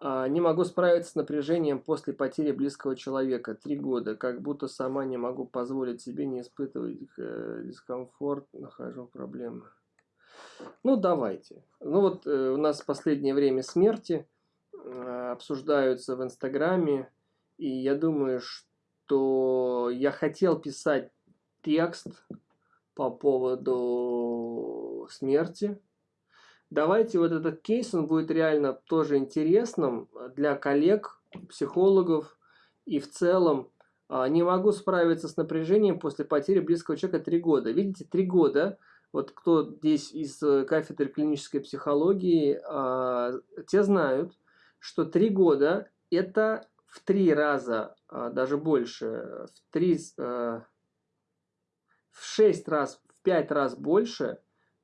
А, не могу справиться с напряжением после потери близкого человека. Три года. Как будто сама не могу позволить себе не испытывать э, дискомфорт. Нахожу проблемы. Ну, давайте. Ну, вот э, у нас последнее время смерти э, обсуждаются в Инстаграме. И я думаю, что я хотел писать текст по поводу смерти Давайте вот этот кейс, он будет реально тоже интересным для коллег, психологов и в целом. А, не могу справиться с напряжением после потери близкого человека три года. Видите, три года. Вот кто здесь из э, кафедры клинической психологии, а, те знают, что три года это в три раза, а, даже больше, в три, в шесть раз, в пять раз больше,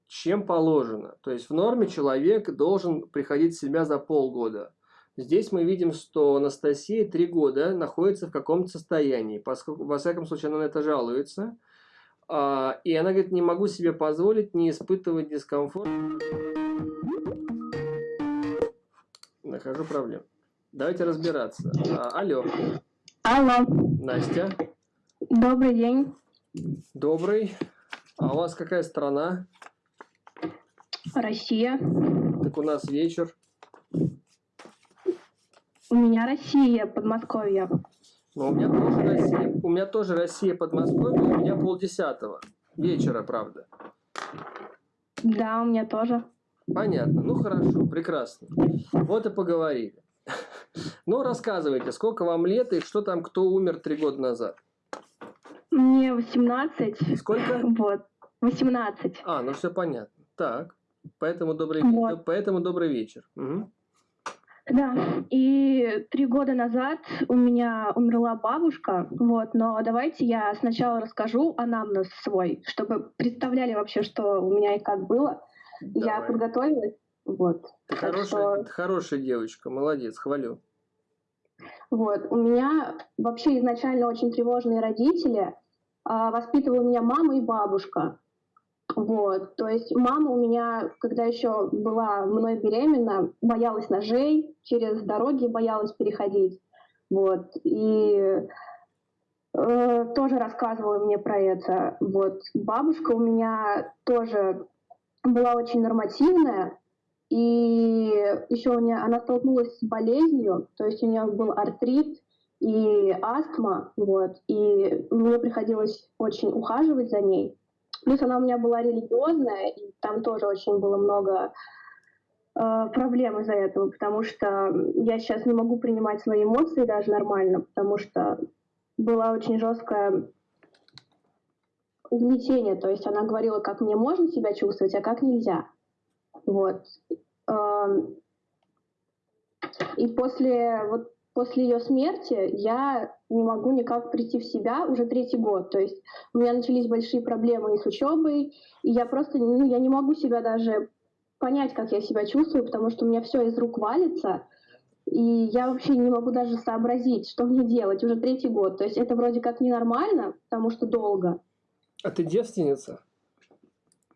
чем положено. То есть в норме человек должен приходить в себя за полгода. Здесь мы видим, что Анастасия три года находится в каком-то состоянии, поскольку, во всяком случае, она на это жалуется. А, и она говорит, не могу себе позволить не испытывать дискомфорт. Нахожу проблем. Давайте разбираться. А, алло. Алло. Настя. Добрый день. Добрый. А у вас какая страна? Россия. Так у нас вечер. У меня Россия, Подмосковье. Ну, у меня тоже Россия. У меня тоже Россия, Подмосковье. У меня полдесятого. Вечера, правда. Да, у меня тоже. Понятно. Ну, хорошо. Прекрасно. Вот и поговорили. Ну, рассказывайте, сколько вам лет и что там, кто умер три года назад? Мне 18. Сколько? Вот. 18. А, ну все понятно. Так. Поэтому добрый, вот. поэтому добрый вечер. Угу. Да, и три года назад у меня умерла бабушка, вот, но давайте я сначала расскажу о анамнез свой, чтобы представляли вообще, что у меня и как было. Давай. Я подготовилась, вот. Ты хорошая, что... хорошая девочка, молодец, хвалю. Вот, у меня вообще изначально очень тревожные родители, а, воспитывала меня мама и бабушка. Вот, то есть мама у меня, когда еще была мной беременна, боялась ножей, через дороги боялась переходить. Вот, и э, тоже рассказывала мне про это. Вот, бабушка у меня тоже была очень нормативная, и еще у нее она столкнулась с болезнью, то есть у нее был артрит и астма, вот, и мне приходилось очень ухаживать за ней. Плюс она у меня была религиозная, и там тоже очень было много э, проблем из-за этого, потому что я сейчас не могу принимать свои эмоции даже нормально, потому что была очень жесткое угнетение, то есть она говорила, как мне можно себя чувствовать, а как нельзя. Вот. Эм, и после вот после ее смерти я не могу никак прийти в себя уже третий год. То есть у меня начались большие проблемы и с учебой, и я просто ну, я не могу себя даже понять, как я себя чувствую, потому что у меня все из рук валится, и я вообще не могу даже сообразить, что мне делать уже третий год. То есть это вроде как ненормально, потому что долго. А ты девственница?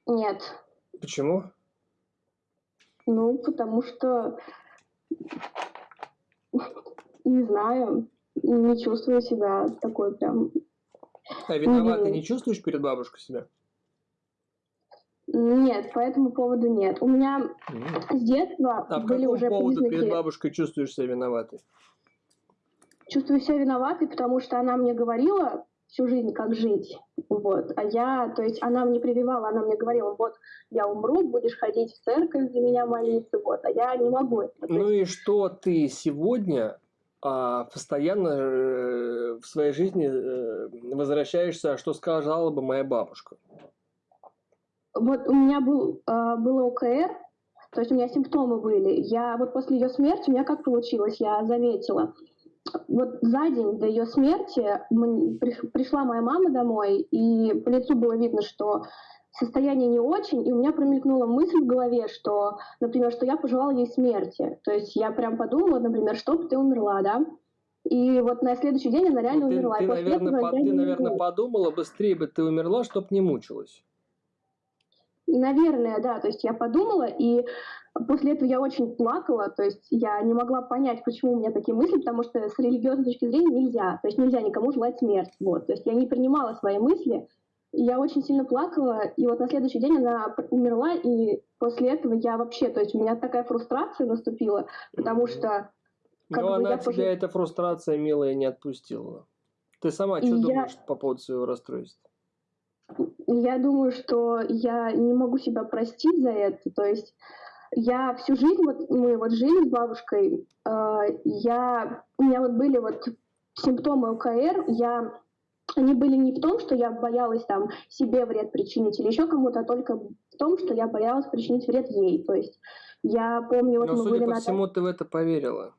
Нет. Почему? Ну, потому что не знаю, не чувствую себя такой прям... А виноватой не чувствуешь перед бабушкой себя? Нет, по этому поводу нет. У меня mm. с детства а были по уже поводу признаки... перед бабушкой чувствуешь себя виноватой? Чувствую себя виноватой, потому что она мне говорила всю жизнь, как жить. Вот. А я, то есть она мне прививала, она мне говорила, вот, я умру, будешь ходить в церковь за меня молиться, вот, а я не могу. Это. Ну и что ты сегодня а, постоянно э, в своей жизни э, возвращаешься, что сказала бы моя бабушка? Вот у меня был, э, было ОКР, то есть у меня симптомы были. Я вот после ее смерти, у меня как получилось, я заметила, вот за день до ее смерти пришла моя мама домой, и по лицу было видно, что состояние не очень, и у меня промелькнула мысль в голове, что, например, что я пожелала ей смерти. То есть я прям подумала, например, чтоб ты умерла, да? И вот на следующий день она реально ну, ты, умерла. Ты, наверное, по, ты, наверное, подумала, быстрее бы ты умерла, чтоб не мучилась. Наверное, да. То есть я подумала, и После этого я очень плакала, то есть я не могла понять, почему у меня такие мысли, потому что с религиозной точки зрения нельзя, то есть нельзя никому желать смерть, вот, то есть я не принимала свои мысли, я очень сильно плакала, и вот на следующий день она умерла, и после этого я вообще, то есть у меня такая фрустрация наступила, потому что... Как Но бы, она тебя пожи... эта фрустрация, милая, не отпустила. Ты сама что я... думаешь по поводу своего расстройства? Я думаю, что я не могу себя простить за это, то есть я всю жизнь, вот мы вот жили с бабушкой, э, я, у меня вот были вот симптомы УКР, я, они были не в том, что я боялась там себе вред причинить или еще кому-то, а только в том, что я боялась причинить вред ей. То есть я помню, вот Но, мы судя были по на... всему, ты в это поверила.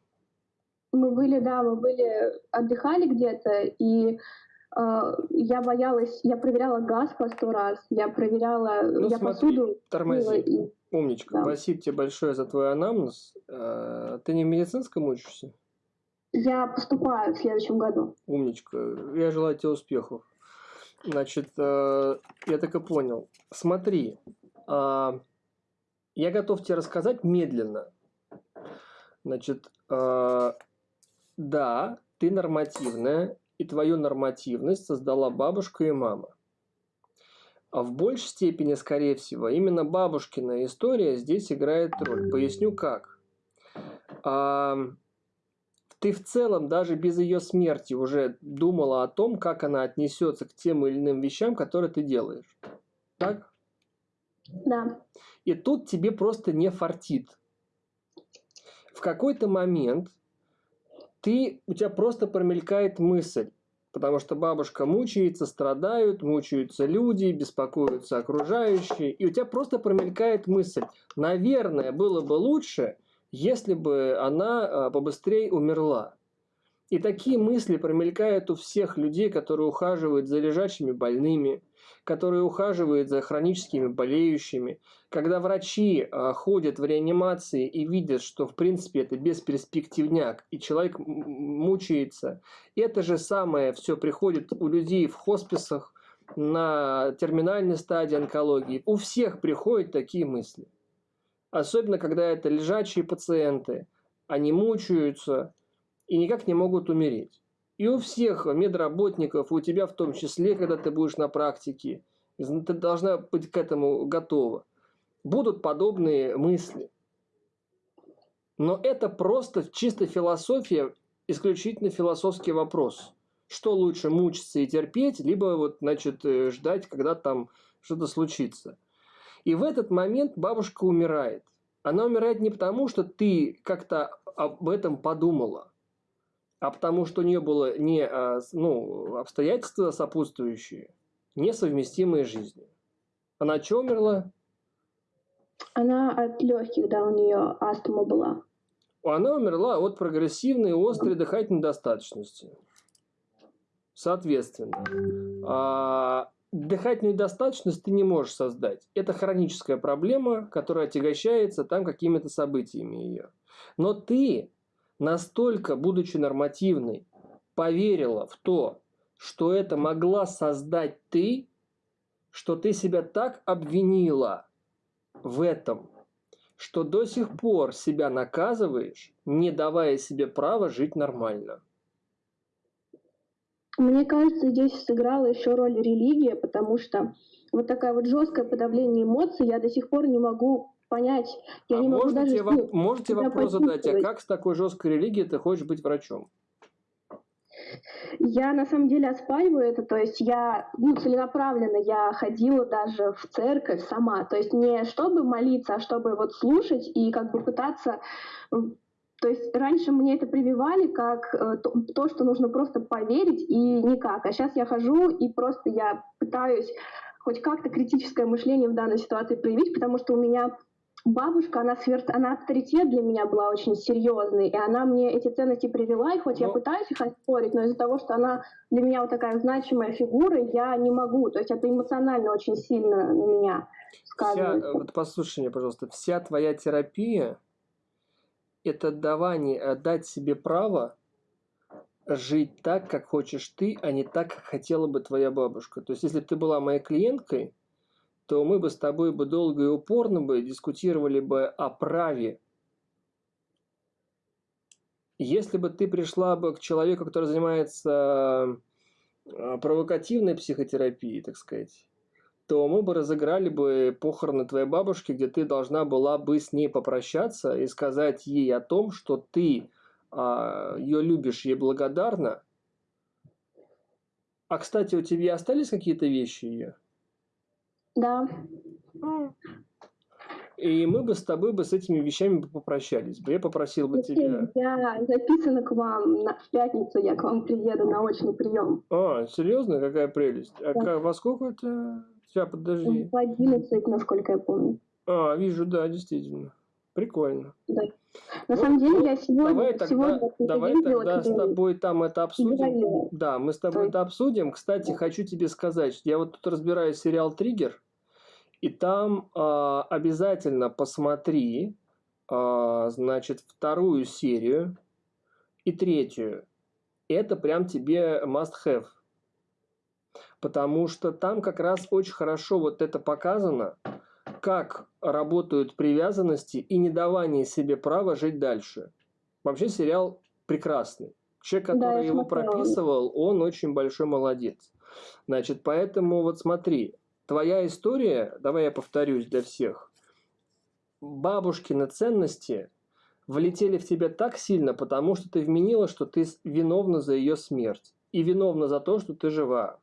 Мы были, да, мы были, отдыхали где-то, и э, я боялась, я проверяла газ по сто раз, я проверяла, ну, я смотри, посуду... Тормози. И, Умничка, да. спасибо тебе большое за твой анамнез. А, ты не в медицинском учишься? Я поступаю в следующем году. Умничка. Я желаю тебе успехов. Значит, э, я так и понял. Смотри, а, я готов тебе рассказать медленно. Значит, а, да, ты нормативная, и твою нормативность создала бабушка и мама. А в большей степени, скорее всего, именно бабушкина история здесь играет роль. Поясню как. Ты в целом даже без ее смерти уже думала о том, как она отнесется к тем или иным вещам, которые ты делаешь. Так? Да. И тут тебе просто не фартит. В какой-то момент ты, у тебя просто промелькает мысль, потому что бабушка мучается, страдают, мучаются люди, беспокоятся окружающие, и у тебя просто промелькает мысль, наверное, было бы лучше, если бы она а, побыстрее умерла. И такие мысли промелькают у всех людей, которые ухаживают за лежачими больными, которые ухаживают за хроническими болеющими. Когда врачи э, ходят в реанимации и видят, что в принципе это бесперспективняк, и человек мучается, это же самое все приходит у людей в хосписах, на терминальной стадии онкологии. У всех приходят такие мысли. Особенно, когда это лежачие пациенты. Они мучаются и никак не могут умереть. И у всех медработников, у тебя в том числе, когда ты будешь на практике, ты должна быть к этому готова. Будут подобные мысли. Но это просто чисто философия, исключительно философский вопрос. Что лучше, мучиться и терпеть, либо вот, значит, э, ждать, когда там что-то случится. И в этот момент бабушка умирает. Она умирает не потому, что ты как-то об этом подумала, а потому что у нее было не а, ну, обстоятельства сопутствующие, несовместимые с жизнью. Она от чего умерла? Она от легких, да, у нее астма была. Она умерла от прогрессивной острой дыхательной недостаточности. Соответственно, а, дыхательную недостаточность ты не можешь создать. Это хроническая проблема, которая отягощается там какими-то событиями ее. Но ты настолько, будучи нормативной, поверила в то, что это могла создать ты, что ты себя так обвинила в этом, что до сих пор себя наказываешь, не давая себе права жить нормально. Мне кажется, здесь сыграла еще роль религия, потому что вот такая вот жесткое подавление эмоций я до сих пор не могу понять. Я а не могу даже тебе, ну, можете вопрос задать, а как с такой жесткой религией ты хочешь быть врачом? Я на самом деле оспариваю это, то есть я ну, целенаправленно я ходила даже в церковь сама, то есть не чтобы молиться, а чтобы вот слушать и как бы пытаться то есть раньше мне это прививали как э, то, то, что нужно просто поверить и никак. А сейчас я хожу и просто я пытаюсь хоть как-то критическое мышление в данной ситуации проявить, потому что у меня бабушка, она, сверх, она авторитет для меня была очень серьезный, и она мне эти ценности привела, и хоть но... я ну. пытаюсь их оспорить, но из-за того, что она для меня вот такая значимая фигура, я не могу, то есть это эмоционально очень сильно на меня сказывается. Вся, вот послушай меня, пожалуйста, вся твоя терапия – это давание, э, дать себе право жить так, как хочешь ты, а не так, как хотела бы твоя бабушка. То есть, если бы ты была моей клиенткой, то мы бы с тобой бы долго и упорно бы дискутировали бы о праве. Если бы ты пришла бы к человеку, который занимается э, провокативной психотерапией, так сказать, то мы бы разыграли бы похороны твоей бабушки, где ты должна была бы с ней попрощаться и сказать ей о том, что ты а, ее любишь, ей благодарна. А, кстати, у тебя остались какие-то вещи ее? Да. И мы бы с тобой бы с этими вещами попрощались бы. Я попросил бы тебя... Я записана к вам на, в пятницу, я к вам приеду на очный прием. А, серьезно? Какая прелесть. А да. как, во сколько это? Сейчас, подожди. В 11, насколько я помню. А, вижу, да, действительно. Прикольно. Да. На ну, самом деле я сегодня... Давай тогда, сегодня давай тогда с тобой там это обсудим. Да, мы с тобой это обсудим. Кстати, хочу тебе сказать, я вот тут разбираю сериал «Триггер», и там э, обязательно посмотри, э, значит, вторую серию и третью. Это прям тебе must have. Потому что там как раз очень хорошо вот это показано, как работают привязанности и не давание себе права жить дальше. Вообще сериал прекрасный. Человек, который да, его смотрела. прописывал, он очень большой молодец. Значит, поэтому вот смотри, твоя история, давай я повторюсь для всех, бабушкины ценности влетели в тебя так сильно, потому что ты вменила, что ты виновна за ее смерть и виновна за то, что ты жива.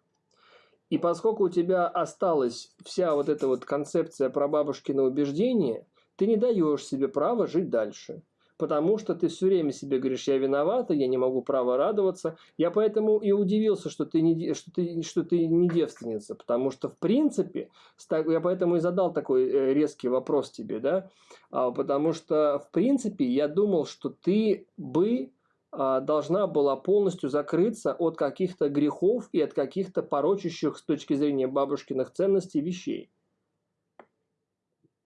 И поскольку у тебя осталась вся вот эта вот концепция про бабушкино убеждение, ты не даешь себе права жить дальше. Потому что ты все время себе говоришь, я виновата, я не могу права радоваться. Я поэтому и удивился, что ты не, что ты, что ты не девственница. Потому что, в принципе, я поэтому и задал такой э, резкий вопрос тебе, да. А, потому что, в принципе, я думал, что ты бы должна была полностью закрыться от каких-то грехов и от каких-то порочащих с точки зрения бабушкиных ценностей вещей.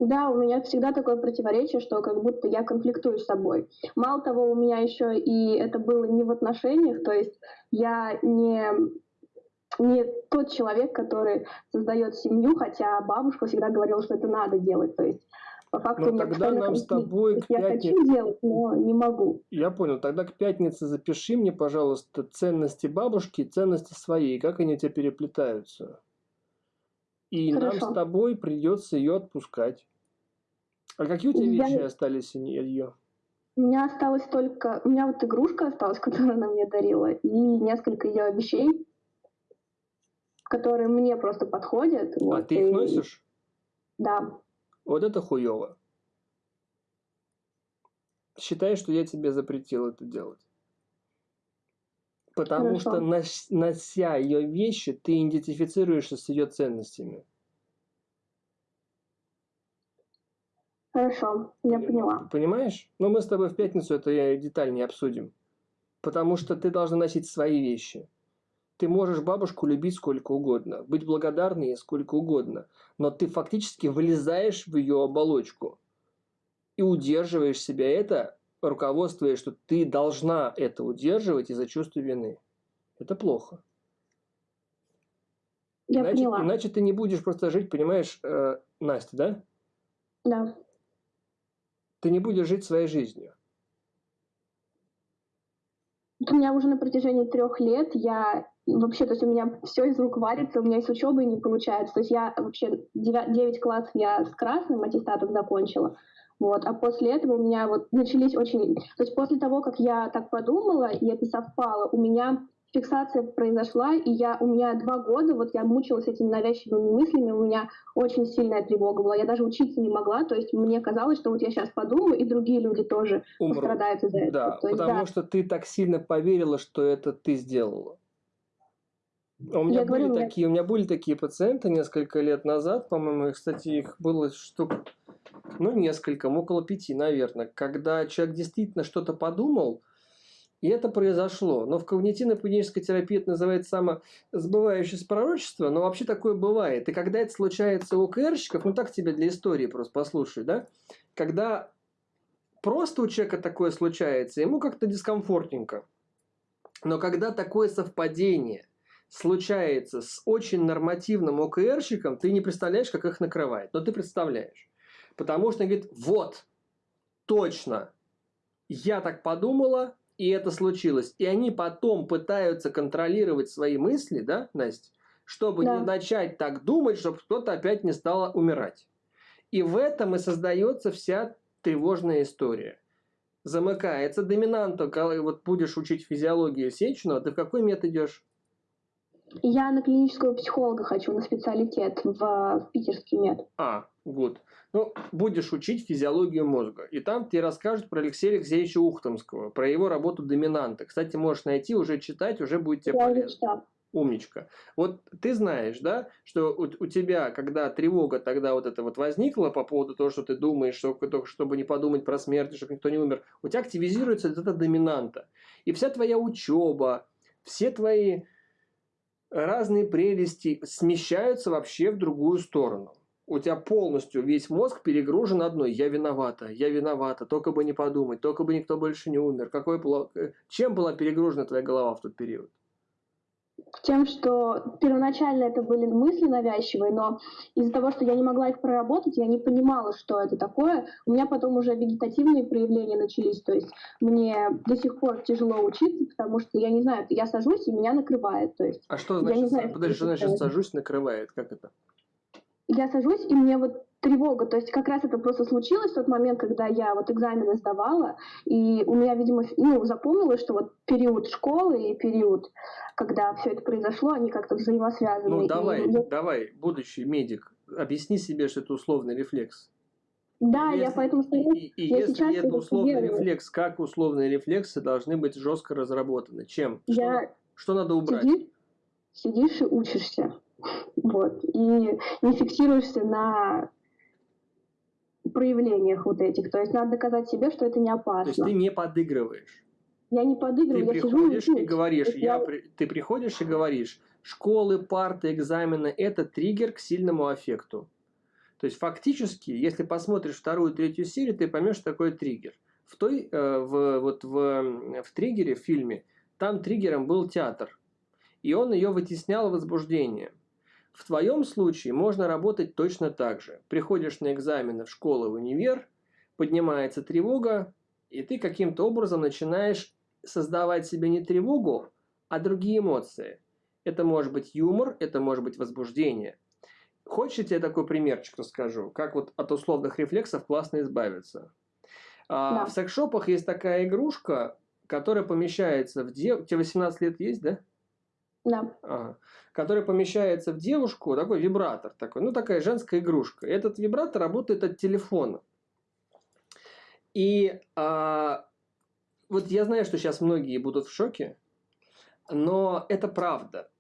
Да, у меня всегда такое противоречие, что как будто я конфликтую с собой. Мало того, у меня еще и это было не в отношениях, то есть я не не тот человек, который создает семью, хотя бабушка всегда говорила, что это надо делать. То есть по факту но тогда нам с тобой к Я хочу делать, но не могу. Я понял. Тогда к пятнице запиши мне, пожалуйста, ценности бабушки и ценности своей. Как они у тебя переплетаются. И Хорошо. нам с тобой придется ее отпускать. А какие у тебя я... вещи остались нее? У меня осталось только... У меня вот игрушка осталась, которую она мне дарила, и несколько ее вещей, которые мне просто подходят. А вот, ты их и... носишь? Да. Вот это хуево. Считай, что я тебе запретил это делать. Потому Хорошо. что, нося ее вещи, ты идентифицируешься с ее ценностями. Хорошо, я поняла. Понимаешь? Но мы с тобой в пятницу это деталь не обсудим. Потому что ты должна носить свои вещи. Ты можешь бабушку любить сколько угодно, быть благодарной сколько угодно, но ты фактически вылезаешь в ее оболочку и удерживаешь себя это, руководствуясь, что ты должна это удерживать из-за чувства вины. Это плохо. Я иначе, поняла. иначе ты не будешь просто жить, понимаешь, э, Настя, да? Да. Ты не будешь жить своей жизнью. У меня уже на протяжении трех лет я вообще, то есть у меня все из рук варится, у меня и с учебой не получается. То есть я вообще 9, 9 классов я с красным аттестатом закончила, вот, а после этого у меня вот начались очень... То есть после того, как я так подумала, и это совпало, у меня фиксация произошла, и я, у меня два года, вот я мучилась этими навязчивыми мыслями, у меня очень сильная тревога была, я даже учиться не могла, то есть мне казалось, что вот я сейчас подумаю, и другие люди тоже Умрут. пострадают из-за этого. Да, есть, потому да. что ты так сильно поверила, что это ты сделала. У меня, я были говорю, такие, у меня были такие пациенты несколько лет назад, по-моему, кстати, их было штук, ну, несколько, около пяти, наверное, когда человек действительно что-то подумал, и это произошло. Но в когнитивно-поведенческой терапии это называется самосбывающееся пророчество, но вообще такое бывает. И когда это случается у КРщиков, ну так тебе для истории просто послушай, да, когда просто у человека такое случается, ему как-то дискомфортненько. Но когда такое совпадение случается с очень нормативным ОКРщиком, ты не представляешь, как их накрывает. Но ты представляешь. Потому что он говорит, вот, точно, я так подумала, и это случилось. И они потом пытаются контролировать свои мысли, да, Настя, чтобы да. не начать так думать, чтобы кто-то опять не стал умирать. И в этом и создается вся тревожная история. Замыкается доминанта, когда вот будешь учить физиологию Сеченова, ты в какой метод идешь? Я на клинического психолога хочу, на специалитет в, в питерский мед. А, вот. Ну, будешь учить физиологию мозга. И там тебе расскажут про Алексея Алексеевича Ухтомского, про его работу доминанта. Кстати, можешь найти, уже читать, уже будет тебе Я полезно. Умничка. Вот ты знаешь, да, что у, у тебя, когда тревога тогда вот это вот возникла по поводу того, что ты думаешь, что, чтобы не подумать про смерть, чтобы никто не умер, у тебя активизируется эта доминанта. И вся твоя учеба, все твои разные прелести смещаются вообще в другую сторону. У тебя полностью весь мозг перегружен одной. Я виновата, я виновата, только бы не подумать, только бы никто больше не умер. Какой, э, чем была перегружена твоя голова в тот период? Тем, что первоначально это были мысли навязчивые, но из-за того, что я не могла их проработать, я не понимала, что это такое. У меня потом уже вегетативные проявления начались, то есть мне до сих пор тяжело учиться, потому что я не знаю, я сажусь и меня накрывает. То есть, а что значит, я не знаю, подожди, что значит сажусь, накрывает? Как это? Я сажусь, и мне вот тревога. То есть как раз это просто случилось в тот момент, когда я вот экзамены сдавала, и у меня, видимо, ну, запомнилось, что вот период школы и период, когда все это произошло, они как-то взаимосвязаны. Ну, давай, и... давай, будущий медик, объясни себе, что это условный рефлекс. Да, если, я поэтому скажу, и, и я если это условный делаю. рефлекс, как условные рефлексы должны быть жестко разработаны? Чем? Я... Что, что надо убрать? Сидишь, сидишь и учишься. Вот. И не фиксируешься на проявлениях вот этих. То есть надо доказать себе, что это не опасно. То есть ты не подыгрываешь. Я не подыгрываю, ты я приходишь сижу и, и говоришь, я, я... ты приходишь и говоришь, школы, парты, экзамены – это триггер к сильному аффекту. То есть фактически, если посмотришь вторую, третью серию, ты поймешь, что такое триггер. В той, э, в, вот в, в триггере, в фильме, там триггером был театр. И он ее вытеснял возбуждение. В твоем случае можно работать точно так же. Приходишь на экзамены в школу, в универ, поднимается тревога, и ты каким-то образом начинаешь создавать себе не тревогу, а другие эмоции. Это может быть юмор, это может быть возбуждение. Хочешь, я тебе такой примерчик расскажу, как вот от условных рефлексов классно избавиться. А, да. В секшопах есть такая игрушка, которая помещается в... Дев... Тебе 18 лет есть, да? Да. Ага. Который помещается в девушку, такой вибратор такой, ну такая женская игрушка. Этот вибратор работает от телефона. И а, вот я знаю, что сейчас многие будут в шоке, но это правда.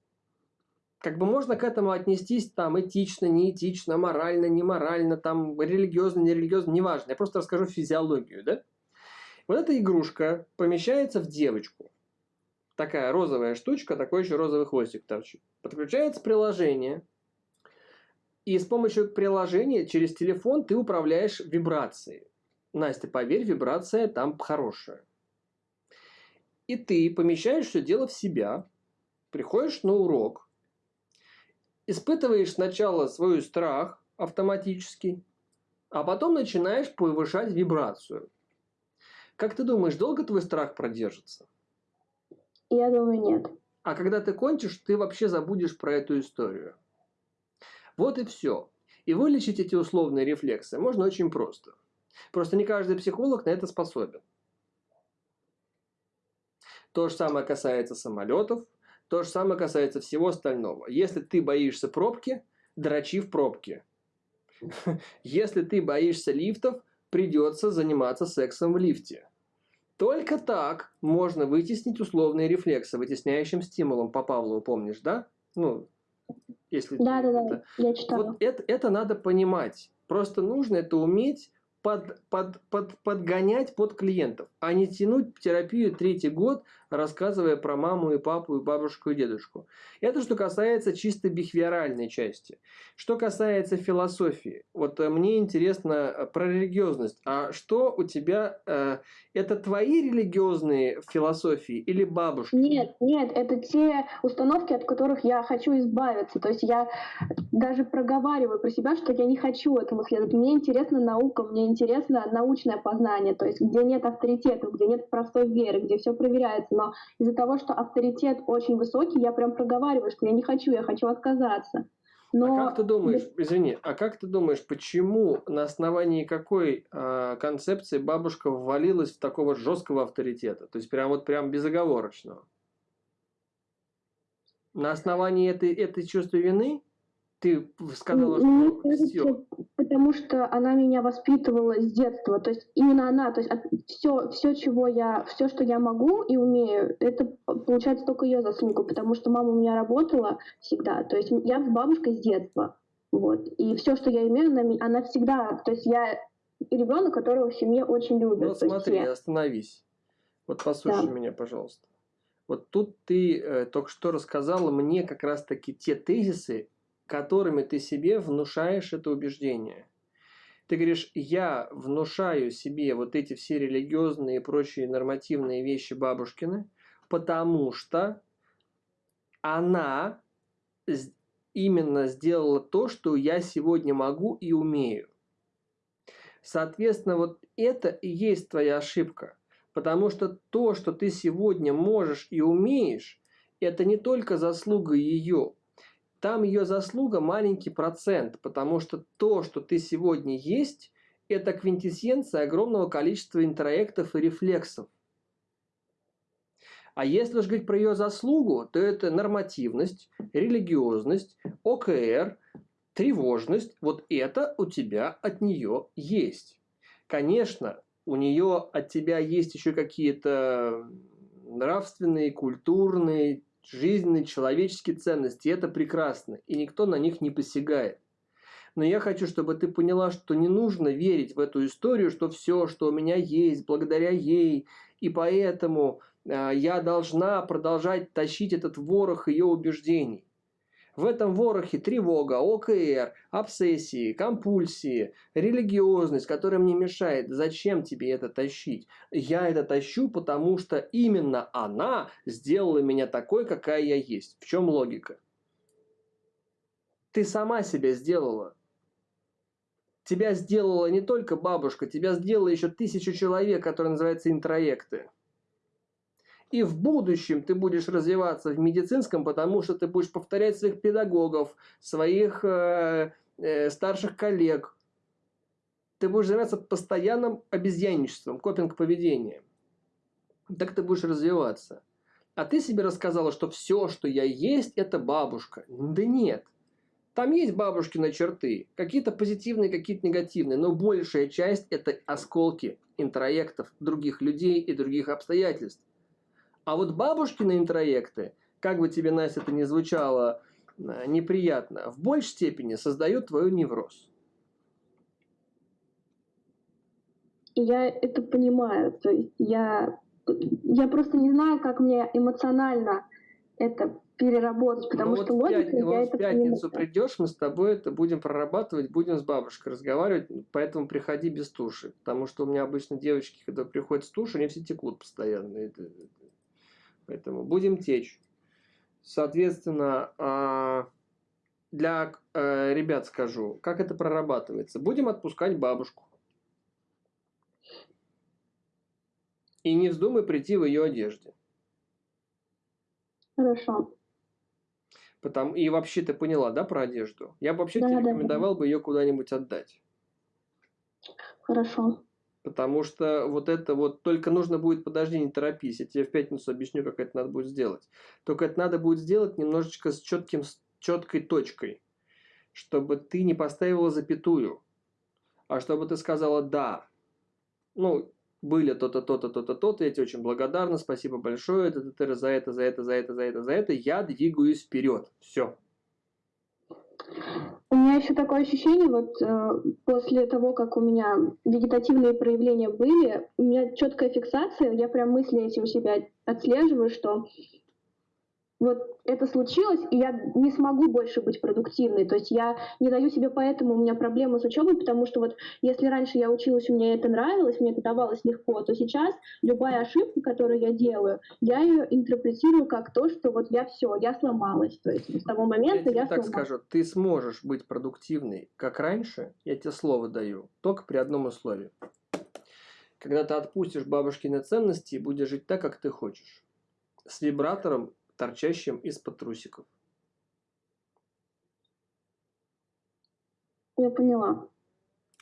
Как бы можно к этому отнестись там этично, неэтично, морально, неморально, там религиозно, нерелигиозно, неважно. Я просто расскажу физиологию, да? Вот эта игрушка помещается в девочку такая розовая штучка, такой еще розовый хвостик торчит. Подключается приложение, и с помощью приложения через телефон ты управляешь вибрацией. Настя, поверь, вибрация там хорошая. И ты помещаешь все дело в себя, приходишь на урок, испытываешь сначала свой страх автоматически, а потом начинаешь повышать вибрацию. Как ты думаешь, долго твой страх продержится? Я думаю, нет. А когда ты кончишь, ты вообще забудешь про эту историю. Вот и все. И вылечить эти условные рефлексы можно очень просто. Просто не каждый психолог на это способен. То же самое касается самолетов, то же самое касается всего остального. Если ты боишься пробки, дрочи в пробке. Если ты боишься лифтов, придется заниматься сексом в лифте. Только так можно вытеснить условные рефлексы вытесняющим стимулом по Павлову, помнишь, да? Ну, если да, да, да, я читала. Вот это, это надо понимать. Просто нужно это уметь под, под, под, подгонять под клиентов, а не тянуть терапию третий год рассказывая про маму и папу, и бабушку, и дедушку. Это что касается чисто бихевиоральной части. Что касается философии, вот э, мне интересно э, про религиозность. А что у тебя, э, это твои религиозные философии или бабушки? Нет, нет, это те установки, от которых я хочу избавиться. То есть я даже проговариваю про себя, что я не хочу этому следовать. Мне интересна наука, мне интересно научное познание, то есть где нет авторитетов, где нет простой веры, где все проверяется. Но из-за того, что авторитет очень высокий, я прям проговариваю, что я не хочу, я хочу отказаться. Но... А как ты думаешь, извини, а как ты думаешь, почему на основании какой э, концепции бабушка ввалилась в такого жесткого авторитета? То есть прям вот прям безоговорочного? На основании этой, этой чувства вины? Ты сказала, Мне что кажется, все. Потому что она меня воспитывала с детства. То есть именно она, то есть все, все, чего я, все, что я могу и умею, это получается только ее заслуга, потому что мама у меня работала всегда. То есть я с бабушкой с детства. Вот. И все, что я имею, она, она всегда. То есть я ребенок, которого в семье очень любят. Ну, смотри, я... остановись. Вот послушай да. меня, пожалуйста. Вот тут ты э, только что рассказала мне как раз-таки те тезисы, которыми ты себе внушаешь это убеждение. Ты говоришь, я внушаю себе вот эти все религиозные и прочие нормативные вещи бабушкины, потому что она именно сделала то, что я сегодня могу и умею. Соответственно, вот это и есть твоя ошибка. Потому что то, что ты сегодня можешь и умеешь, это не только заслуга ее, там ее заслуга маленький процент, потому что то, что ты сегодня есть, это квинтэссенция огромного количества интроектов и рефлексов. А если уж говорить про ее заслугу, то это нормативность, религиозность, ОКР, тревожность. Вот это у тебя от нее есть. Конечно, у нее от тебя есть еще какие-то нравственные, культурные, жизненные, человеческие ценности. И это прекрасно. И никто на них не посягает. Но я хочу, чтобы ты поняла, что не нужно верить в эту историю, что все, что у меня есть, благодаря ей, и поэтому э, я должна продолжать тащить этот ворох ее убеждений. В этом ворохе тревога, ОКР, обсессии, компульсии, религиозность, которая мне мешает. Зачем тебе это тащить? Я это тащу, потому что именно она сделала меня такой, какая я есть. В чем логика? Ты сама себя сделала. Тебя сделала не только бабушка, тебя сделала еще тысячу человек, которые называются интроекты. И в будущем ты будешь развиваться в медицинском, потому что ты будешь повторять своих педагогов, своих э, э, старших коллег. Ты будешь заниматься постоянным обезьянничеством, копинг-поведением. Так ты будешь развиваться. А ты себе рассказала, что все, что я есть, это бабушка. Да нет. Там есть бабушкины черты, какие-то позитивные, какие-то негативные, но большая часть это осколки интроектов других людей и других обстоятельств. А вот бабушкины интроекты, как бы тебе, Настя, это не звучало э, неприятно, в большей степени создают твой невроз. Я это понимаю. То есть я, я просто не знаю, как мне эмоционально это переработать, потому ну, что вот логика, я вот это в пятницу понимаю. придешь, мы с тобой это будем прорабатывать, будем с бабушкой разговаривать, поэтому приходи без туши, потому что у меня обычно девочки, когда приходят с туши, они все текут постоянно. Это, Поэтому будем течь. Соответственно, а, для э, ребят скажу, как это прорабатывается. Будем отпускать бабушку. И не вздумай прийти в ее одежде. Хорошо. Потому, и вообще ты поняла, да, про одежду? Я бы вообще да, тебе рекомендовал да. бы ее куда-нибудь отдать. Хорошо. Потому что вот это вот, только нужно будет, подожди, не торопись, я тебе в пятницу объясню, как это надо будет сделать. Только это надо будет сделать немножечко с, четким, с четкой точкой, чтобы ты не поставила запятую, а чтобы ты сказала «да». Ну, были то-то, то-то, то-то, то-то, я тебе очень благодарна, спасибо большое, это, это, за это, за это, за это, за это, за это, я двигаюсь вперед, все. У меня еще такое ощущение, вот э, после того, как у меня вегетативные проявления были, у меня четкая фиксация, я прям мысли эти у себя отслеживаю, что вот это случилось, и я не смогу больше быть продуктивной. То есть я не даю себе поэтому, у меня проблемы с учебой, потому что вот если раньше я училась, меня это нравилось, мне это давалось легко, то сейчас любая ошибка, которую я делаю, я ее интерпретирую как то, что вот я все, я сломалась. То есть с того момента я, я так сломалась. скажу, ты сможешь быть продуктивной, как раньше, я тебе слово даю, только при одном условии. Когда ты отпустишь бабушкины ценности и будешь жить так, как ты хочешь. С вибратором торчащим из-под трусиков. Я поняла.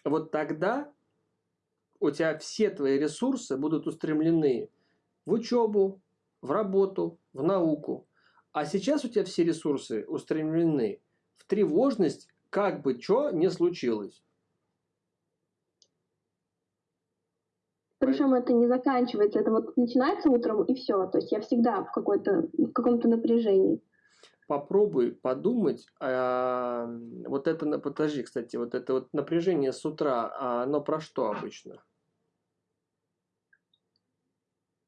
Вот тогда у тебя все твои ресурсы будут устремлены в учебу, в работу, в науку. А сейчас у тебя все ресурсы устремлены в тревожность, как бы что не случилось. Причем это не заканчивается, это вот начинается утром и все. То есть я всегда в какой-то в каком-то напряжении. Попробуй подумать, а, вот это, подожди, кстати, вот это вот напряжение с утра, а оно про что обычно?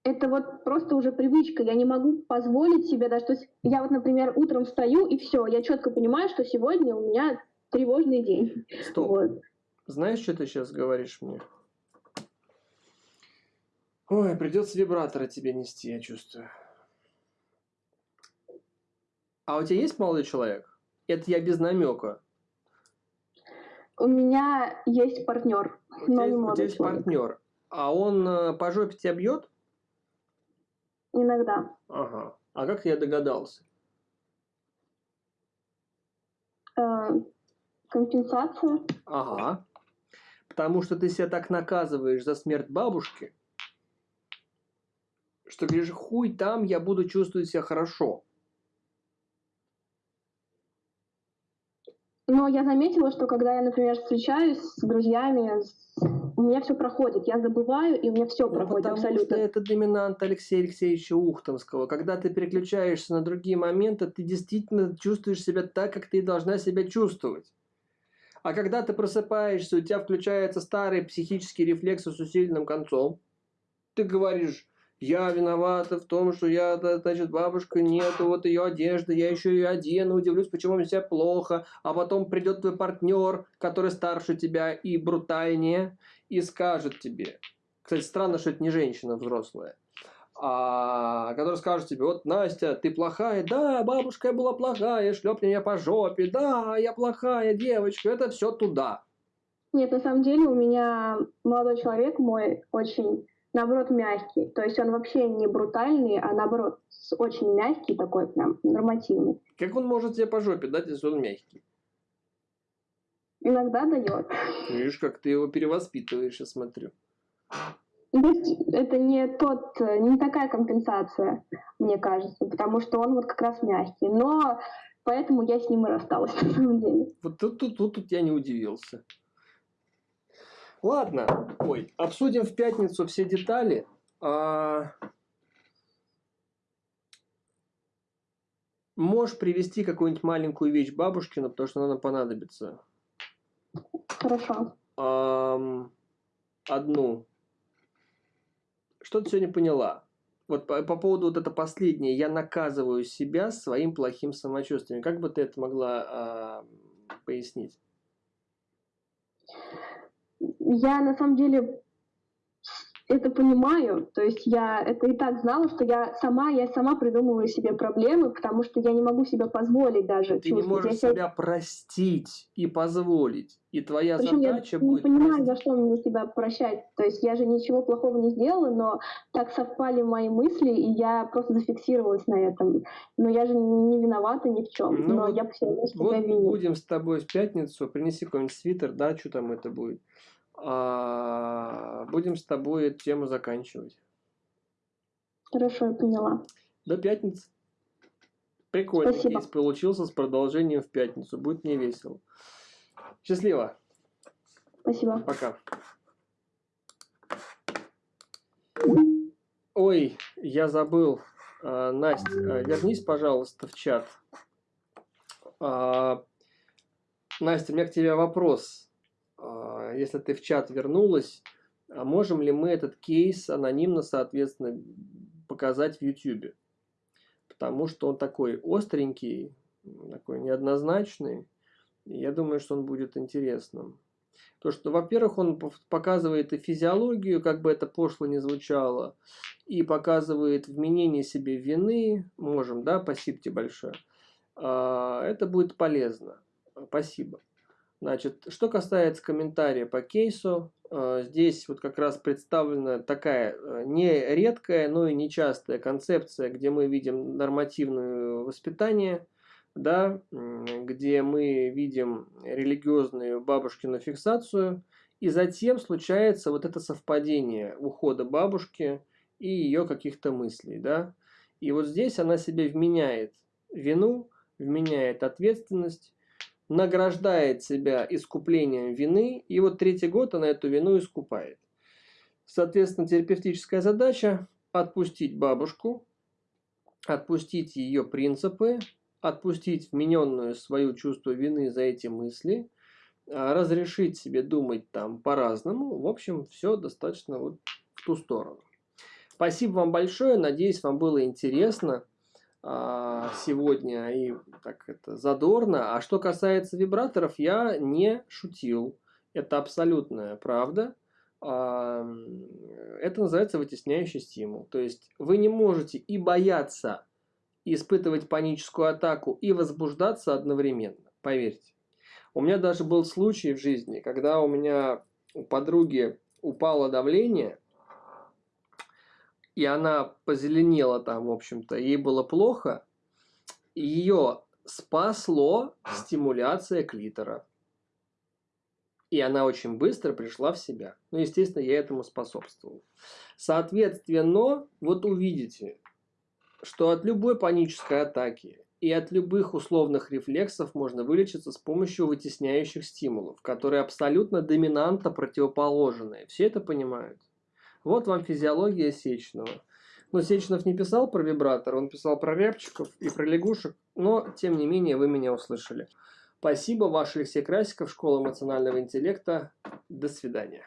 Это вот просто уже привычка. Я не могу позволить себе даже. То есть я вот, например, утром встаю и все, я четко понимаю, что сегодня у меня тревожный день. Стоп. Вот. Знаешь, что ты сейчас говоришь мне? Ой, придется вибратора тебе нести, я чувствую. А у тебя есть молодой человек? Это я без намека. У меня есть партнер, но не есть- у тебя молодой есть человек. партнер, а он э, по жопе тебя бьет? Иногда. Ага. А как я догадался? Э, компенсация. Ага. Потому что ты себя так наказываешь за смерть бабушки, что говоришь, хуй там, я буду чувствовать себя хорошо. Но я заметила, что когда я, например, встречаюсь с друзьями, у меня все проходит. Я забываю, и у меня все Ну, проходит потому абсолютно. что это доминант Алексея Алексеевича Ухтомского. Когда ты переключаешься на другие моменты, ты действительно чувствуешь себя так, как ты должна себя чувствовать. А когда ты просыпаешься, у тебя включается старый психический рефлекс с усиленным концом, ты говоришь, я виновата в том, что я, значит, бабушка нету, вот ее одежда, я еще ее одену, удивлюсь, почему мне себя плохо, а потом придет твой партнер, который старше тебя и брутальнее, и скажет тебе, кстати, странно, что это не женщина взрослая, а, который скажет тебе, вот, Настя, ты плохая, да, бабушка я была плохая, шлепни меня по жопе, да, я плохая девочка, это все туда. Нет, на самом деле у меня молодой человек мой очень, наоборот, мягкий. То есть он вообще не брутальный, а наоборот, очень мягкий такой, прям нормативный. Как он может тебе по жопе дать, если он мягкий? Иногда дает. Видишь, как ты его перевоспитываешь, я смотрю. То есть это не тот, не такая компенсация, мне кажется, потому что он вот как раз мягкий. Но поэтому я с ним и рассталась на самом деле. Вот тут, тут, тут, тут я не удивился. Ладно, ой, обсудим в пятницу все детали. А, Можешь привести какую-нибудь маленькую вещь бабушкину, потому что она нам понадобится. Хорошо. Ам, Одну. Что ты сегодня поняла? Вот по, по поводу вот это последнее. Я наказываю себя своим плохим самочувствием. Как бы ты это могла а, пояснить? Я на самом деле это понимаю, то есть я это и так знала, что я сама, я сама придумываю себе проблемы, потому что я не могу себе позволить даже Ты не. Я можешь себя- себя простить и позволить. И твоя Причем я задача не будет понимаю, простить. за что мне себя прощать. То есть я же ничего плохого не сделала, но так совпали мои мысли, и я просто зафиксировалась на этом. Но я же не виновата ни в чем. Ну но я все равно себя Вот виню. будем с тобой в пятницу, принеси какой-нибудь свитер, да, что там это будет. А, будем с тобой эту тему заканчивать. Хорошо, я поняла. До пятницы. Прикольно. Спасибо. Кейс получился с продолжением в пятницу. Будет мне весело. Счастливо. Спасибо. Пока. Ой, я забыл. А, Настя, а, вернись, пожалуйста, в чат. А, Настя, у меня к тебе вопрос. А, если ты в чат вернулась, а можем ли мы этот кейс анонимно, соответственно, показать в YouTube? Потому что он такой остренький, такой неоднозначный. И я думаю, что он будет интересным. То, что, во-первых, он показывает и физиологию, как бы это пошло не звучало, и показывает вменение себе вины. Можем, да, спасибо тебе большое. А, это будет полезно. Спасибо. Значит, что касается комментария по кейсу, а, здесь вот как раз представлена такая а, не редкая, но и нечастая концепция, где мы видим нормативное воспитание – да, где мы видим религиозную бабушкину фиксацию, и затем случается вот это совпадение ухода бабушки и ее каких-то мыслей, да. И вот здесь она себе вменяет вину, вменяет ответственность, награждает себя искуплением вины, и вот третий год она эту вину искупает. Соответственно, терапевтическая задача – отпустить бабушку, отпустить ее принципы, отпустить вмененную свою чувство вины за эти мысли, а, разрешить себе думать там по-разному. В общем, все достаточно вот в ту сторону. Спасибо вам большое. Надеюсь, вам было интересно сегодня и так это задорно. А что касается вибраторов, я не шутил. Это абсолютная правда. А, это называется вытесняющий стимул. То есть вы не можете и бояться испытывать паническую атаку и возбуждаться одновременно, поверьте. У меня даже был случай в жизни, когда у меня у подруги упало давление, и она позеленела там, в общем-то, ей было плохо, ее спасло стимуляция клитора. И она очень быстро пришла в себя. Ну, естественно, я этому способствовал. Соответственно, вот увидите, что от любой панической атаки и от любых условных рефлексов можно вылечиться с помощью вытесняющих стимулов, которые абсолютно доминанта противоположные. Все это понимают. Вот вам физиология Сечного. Но Сечнов не писал про вибратор, он писал про рябчиков и про лягушек, но тем не менее вы меня услышали. Спасибо, ваш Алексей Красиков, Школа эмоционального интеллекта. До свидания.